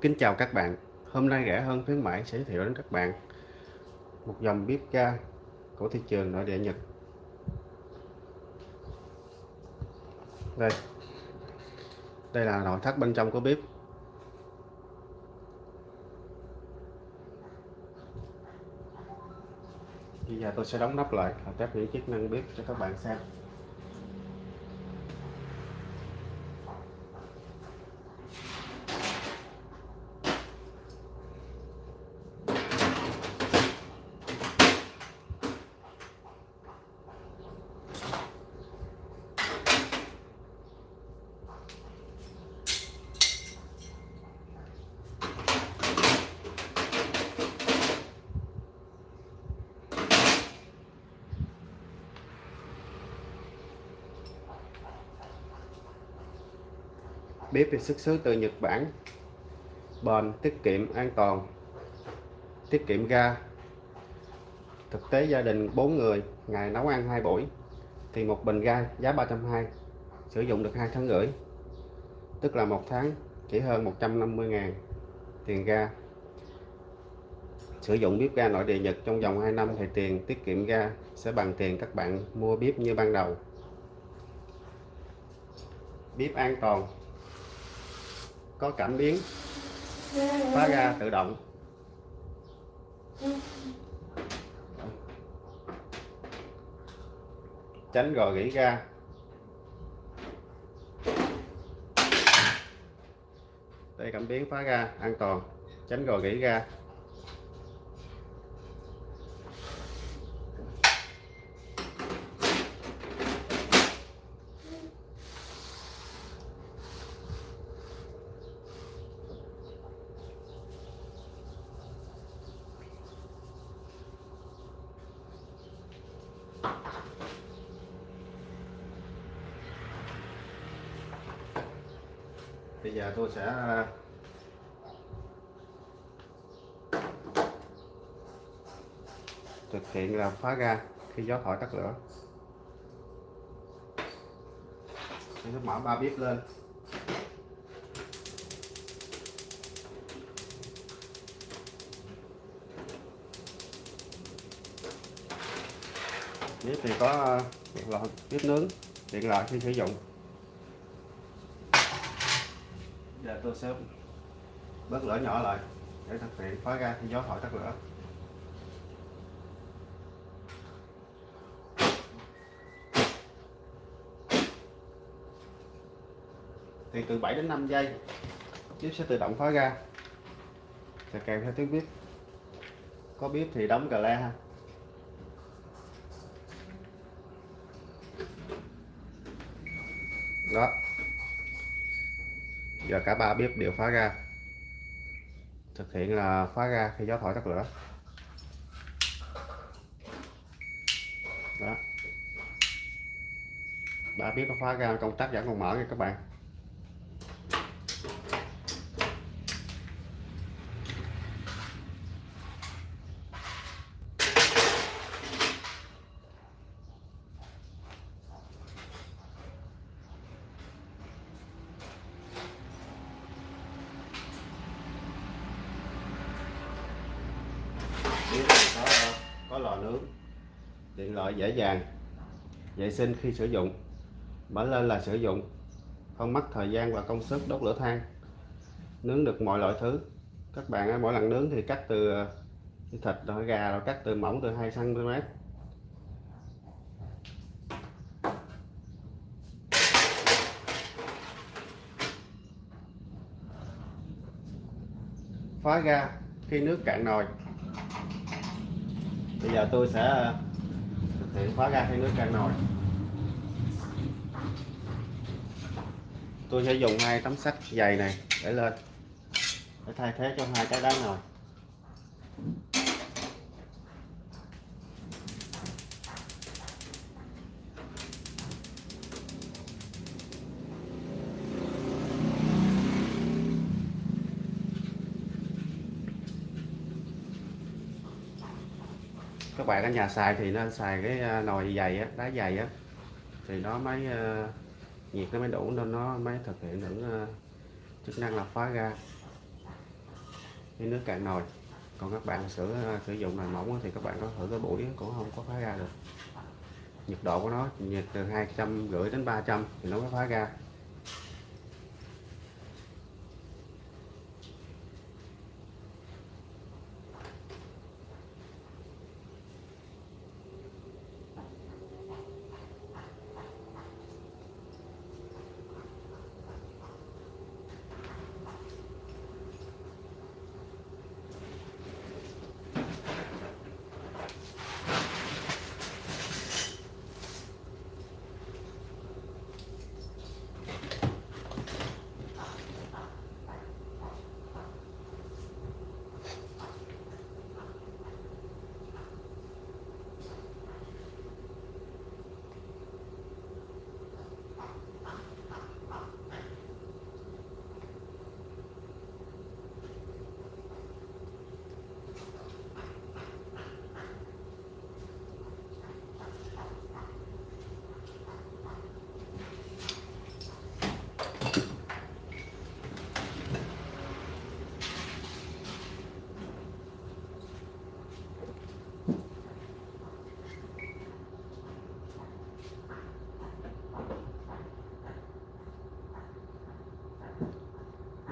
Kính chào các bạn. Hôm nay rẻ hơn khuyến mãi sẽ giới thiệu đến các bạn một dòng bếp ga của thị trường nội địa Nhật. Đây. Đây là nội thất bên trong của bếp. Bây giờ tôi sẽ đóng nắp lại và test những chức năng bếp cho các bạn xem. Bếp thì xuất xứ từ Nhật Bản. Bền, tiết kiệm, an toàn. Tiết kiệm ga. Thực tế gia đình 4 người, ngày nấu ăn hai buổi, thì một bình ga giá 320 sử dụng được hai tháng rưỡi. Tức là một tháng chỉ hơn 150 ngàn tiền ga. Sử dụng bếp ga nội địa Nhật trong vòng 2 năm thì tiền tiết kiệm ga sẽ bằng tiền các bạn mua bếp như ban đầu. Bếp an toàn có cảm biến, phá ga tự động. Tránh gò gỉ ga. Đây cảm biến phá ga an toàn, tránh gò gỉ ga. Bây giờ tôi sẽ à, thực hiện là phá ra khi gió thổi tắt lửa. Tôi mở ba bếp lên. Bếp thì có à, điện loại bếp nướng tiện lợi khi sử dụng giờ tôi sẽ bớt lửa nhỏ lại để thực hiện khóa ra khi gió thổi tắt lửa. Thì từ 7 đến 5 giây bếp sẽ tự động khóa ra. Sẽ kèm theo tiếng bếp có bếp thì đóng cà le ha. Đó giờ cả ba bếp đều phá ra. Thực hiện là phá ra khi gió thổi tắt lửa. Đó. Ba bếp nó phá ra, công tắc vẫn còn mở nha các bạn bếp có, có lò nướng loại dễ dàng, vệ sinh khi sử dụng. Mở lên là sử dụng, không mất thời gian và công sức đốt lửa than. Nướng được mọi loại thứ. Các bạn mỗi lần nướng thì cắt từ ờ, thịt rồi gà rồi cắt từ mỏng từ 2 cm phá ra khi nước cạn nồi. Bây giờ tôi sẽ ờ, thực hiện khóa ga hay nước can nồi. Tôi sẽ dùng hai tấm sắt dày này để lên, để thay thế cho hai cái đá nồi. Các bạn ở nhà xài thì nên xài cái à, nồi dày á, đá dày á. Thì nó mới uh, nhiệt nó mới đủ nên nó mới thực hiện được uh, chức năng là phá ra cái nước cạn nồi. Còn các bạn sử sử dụng nồi mỏng thì các bạn có thử cái buổi cũng không có phá ra được. Nhiệt độ của nó nhiệt từ hai trăm rưỡi đến 300 thì nó mới phá ra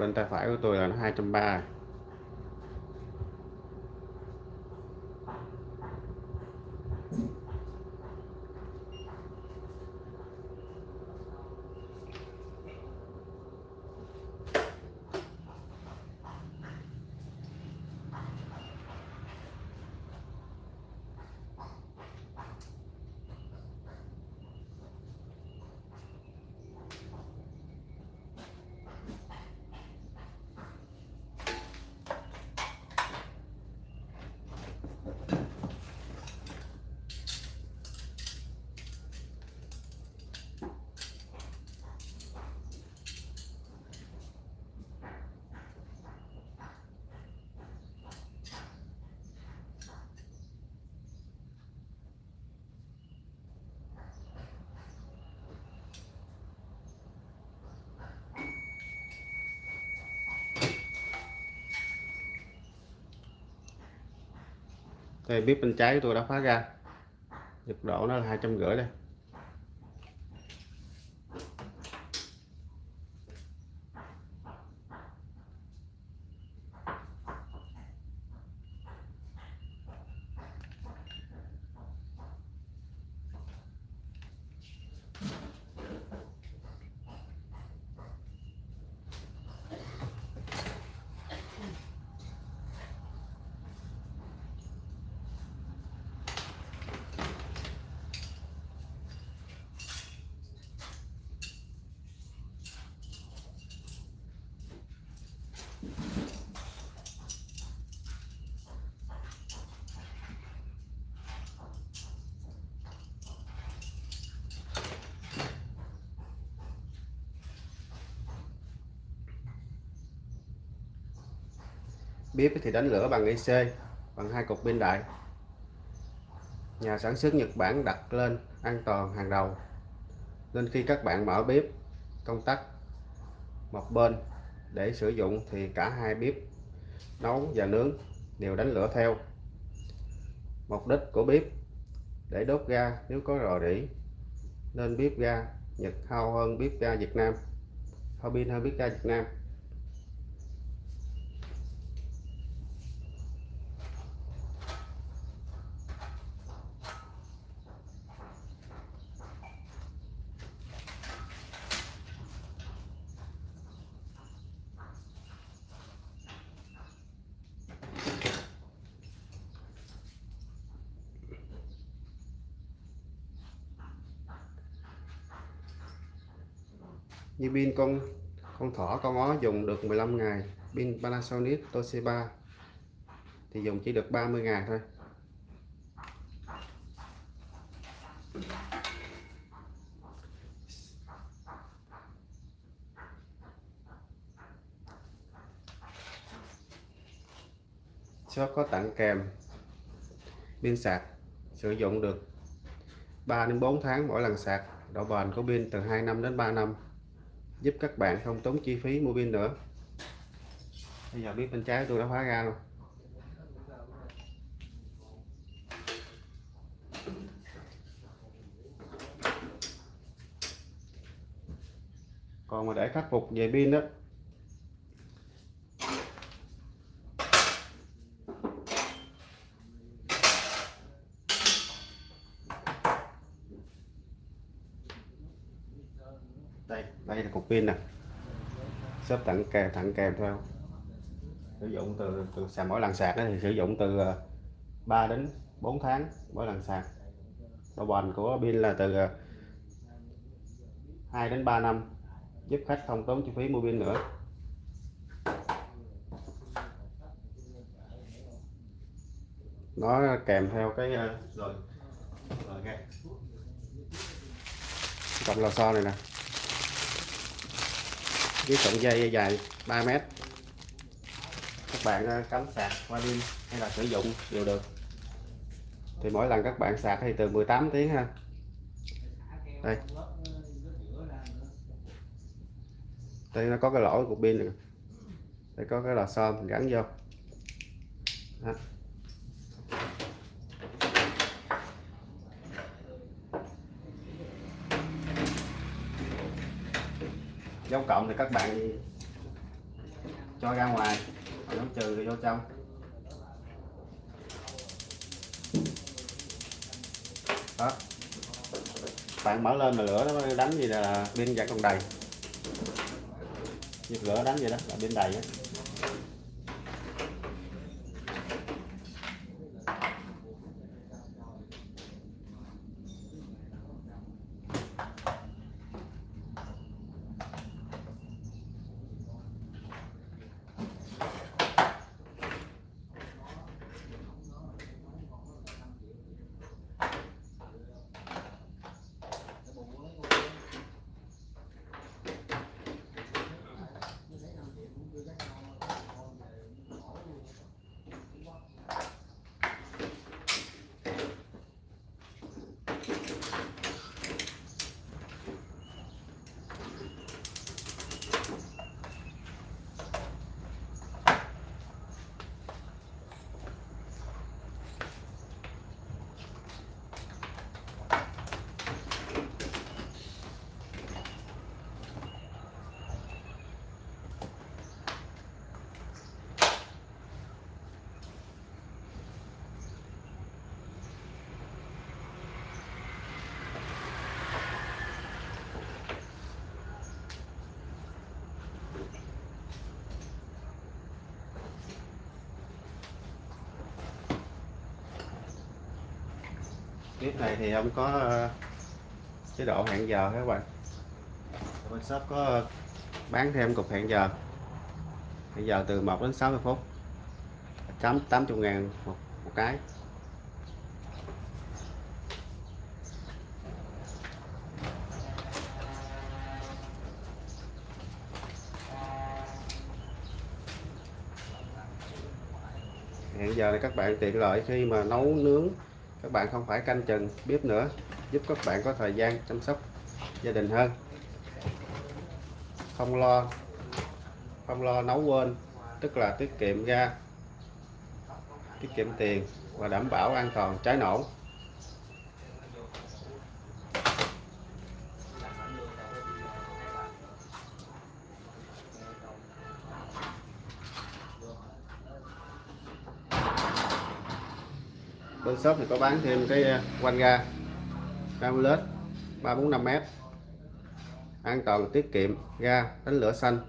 bên tay phải của tôi là nó 230 đây, bếp bên trái của tôi đã khóa ra. Nhiệt độ nó là hai trăm rưỡi đây. Bếp thì đánh lửa bằng IC bằng hai cục pin đại. Nhà sản xuất Nhật Bản đặt lên an toàn hàng đầu. Nên khi các bạn mở bếp, công tắc một bên để sử dụng thì cả hai bếp nấu và nướng đều đánh lửa theo. Mục đích của bếp, để đốt ga nếu có rò rỉ, nên bếp ga Nhật, hao hơn bếp ga Việt Nam. Hao pin hơn bếp ga Việt Nam. Như pin con con thỏ con ó dùng được 15 ngày. Pin Panasonic, Toshiba. Thì dùng chỉ được 30 ngày thôi. Shop có tặng kèm pin sạc, sử dụng được 3 đến 4 tháng mỗi lần sạc. Độ bền của pin từ 2 năm đến 3 năm giúp các bạn không tốn chi phí mua pin nữa. Bây giờ biết bên trái tôi đã khóa ra luôn. Còn mà để khắc phục về pin đó đây đây là cục pin nè. Xếp tặng kèm tặng kèm theo sử dụng từ từ sạc mỗi lần sạc thì sử dụng từ ờ, 3 đến 4 tháng mỗi lần sạc. Độ bền của pin là từ ờ, 2 đến 3 năm, giúp khách không tốn chi phí mua pin nữa. Nó kèm theo cái ờ, rồi rồi cái cọng lò xo này nè với sợi dây dài 3 mét. Các bạn ờ, cắm sạc qua đêm hay là sử dụng đều được. Thì mỗi lần các bạn sạc thì từ 18 tiếng ha. Đây. Đây, nó có cái lỗ của pin này đây có cái lò xo mình gắn vô. Đó. dấu cộng thì các bạn cho ra ngoài dấu trừ thì vô trong. Đó. Bạn mở lên mà lửa nó đánh gì là pin vẫn còn đầy. Giật lửa đánh gì đó, là pin đầy á. Clip này thì ông có ờ, chế độ hẹn giờ các bạn? Bên shop có ờ, bán thêm cục hẹn giờ. Hẹn giờ từ 1 đến 60 phút. Chấm 80 ngàn một, một cái. Hẹn giờ này các bạn tiện lợi khi mà nấu nướng các bạn không phải canh chừng bếp nữa, giúp các bạn có thời gian chăm sóc gia đình hơn. Không lo không lo nấu quên, tức là tiết kiệm ga tiết kiệm tiền và đảm bảo an toàn, cháy nổ. Bên shop thì có bán thêm cái ờ, quanh ga Camulet 345m an toàn, tiết kiệm, ga đánh lửa xanh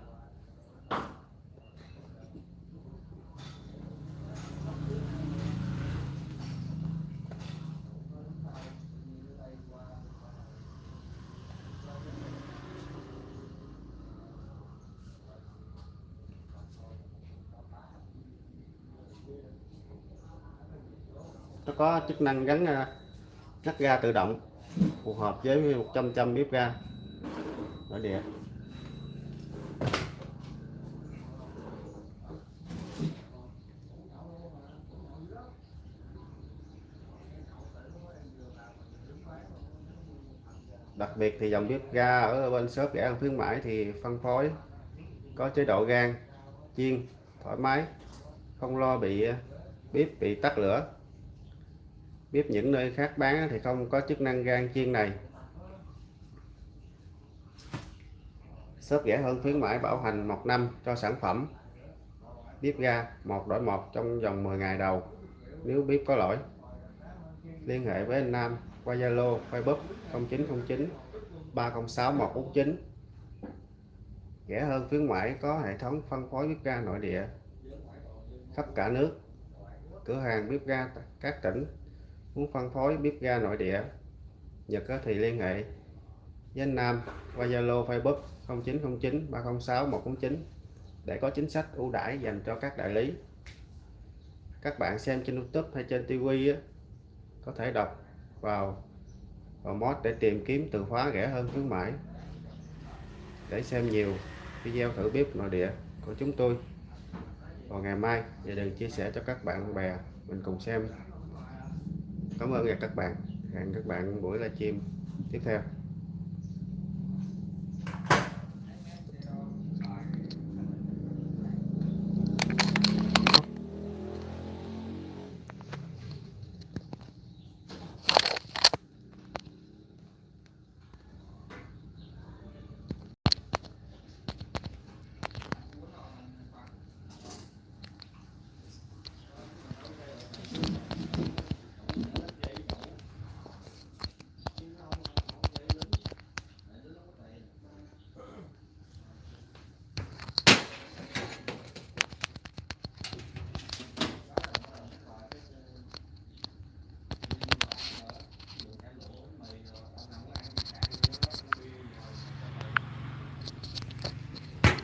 nó có chức năng gắn à, nắp ga tự động, phù hợp với 100 trăm bếp ga. Nội địa đặc biệt thì dòng bếp ga ở bên shop rẻ ăn khuyến mãi thì phân phối, có chế độ gan, chiên, thoải mái, không lo bị à, bếp bị tắt lửa bếp những nơi khác bán thì không có chức năng gan chiên này. Shop rẻ hơn khuyến mãi bảo hành một năm cho sản phẩm. Bếp ga, một đổi một trong vòng 10 ngày đầu. Nếu bếp có lỗi, liên hệ với anh Nam qua Zalo, Facebook 0909 306 149 rẻ hơn khuyến mãi có hệ thống phân phối bếp ga nội địa. Khắp cả nước, cửa hàng bếp ga các tỉnh muốn phân phối bếp ga nội địa, Nhật thì liên hệ với anh Nam qua Zalo, Facebook 0909 306 149 để có chính sách ưu đãi dành cho các đại lý. Các bạn xem trên YouTube hay trên TV có thể đọc vào vào mod để tìm kiếm từ khóa rẻ hơn khuyến mãi. Để xem nhiều video thử bếp nội địa của chúng tôi. Vào ngày mai và đừng chia sẻ cho các bạn bè mình cùng xem cảm ơn các bạn. Hẹn các bạn buổi livestream tiếp theo.